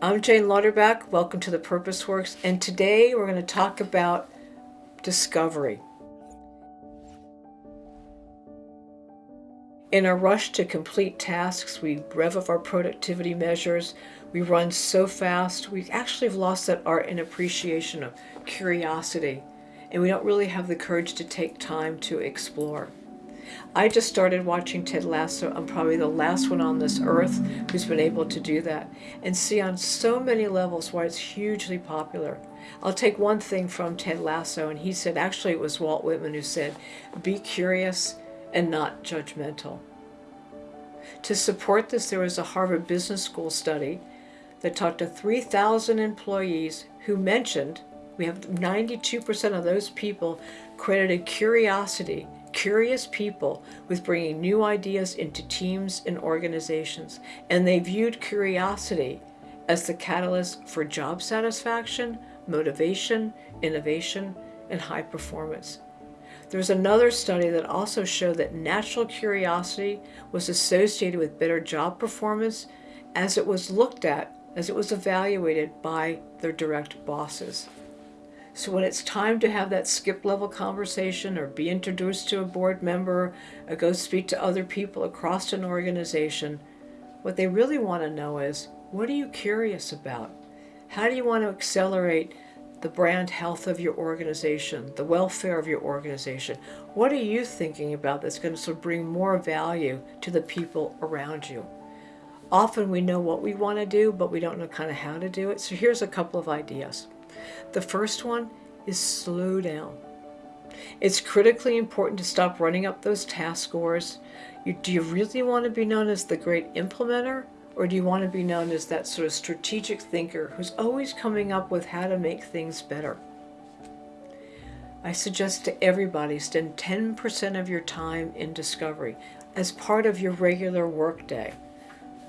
I'm Jane Lauterbach. Welcome to the Purpose Works, and today we're going to talk about discovery. In a rush to complete tasks, we rev up our productivity measures. We run so fast, we actually have lost that art and appreciation of curiosity, and we don't really have the courage to take time to explore. I just started watching Ted Lasso. I'm probably the last one on this earth who's been able to do that and see on so many levels why it's hugely popular. I'll take one thing from Ted Lasso, and he said, actually, it was Walt Whitman who said, be curious and not judgmental. To support this, there was a Harvard Business School study that talked to 3,000 employees who mentioned we have 92% of those people credited curiosity curious people with bringing new ideas into teams and organizations, and they viewed curiosity as the catalyst for job satisfaction, motivation, innovation, and high performance. There's another study that also showed that natural curiosity was associated with better job performance as it was looked at, as it was evaluated by their direct bosses. So when it's time to have that skip level conversation or be introduced to a board member or go speak to other people across an organization, what they really want to know is, what are you curious about? How do you want to accelerate the brand health of your organization, the welfare of your organization? What are you thinking about that's going to sort of bring more value to the people around you? Often we know what we want to do, but we don't know kind of how to do it. So here's a couple of ideas. The first one is slow down. It's critically important to stop running up those task scores. You, do you really want to be known as the great implementer? Or do you want to be known as that sort of strategic thinker who's always coming up with how to make things better? I suggest to everybody spend 10% of your time in discovery as part of your regular workday.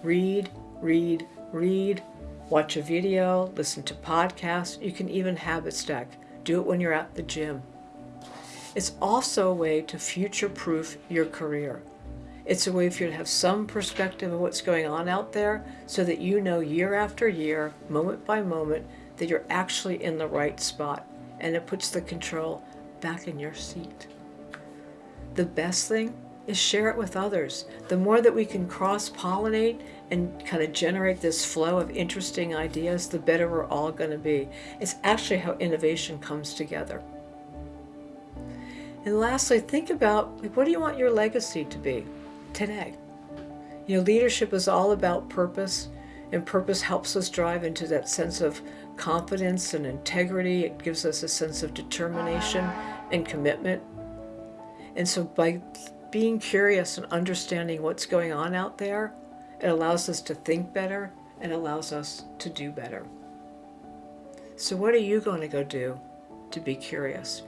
Read, read, read, Watch a video, listen to podcasts, you can even habit stack. Do it when you're at the gym. It's also a way to future-proof your career. It's a way for you to have some perspective of what's going on out there so that you know year after year, moment by moment, that you're actually in the right spot and it puts the control back in your seat. The best thing is share it with others. The more that we can cross-pollinate and kind of generate this flow of interesting ideas, the better we're all going to be. It's actually how innovation comes together. And lastly, think about like, what do you want your legacy to be today? You know, leadership is all about purpose, and purpose helps us drive into that sense of confidence and integrity. It gives us a sense of determination and commitment. And so by being curious and understanding what's going on out there, it allows us to think better and allows us to do better. So what are you going to go do to be curious?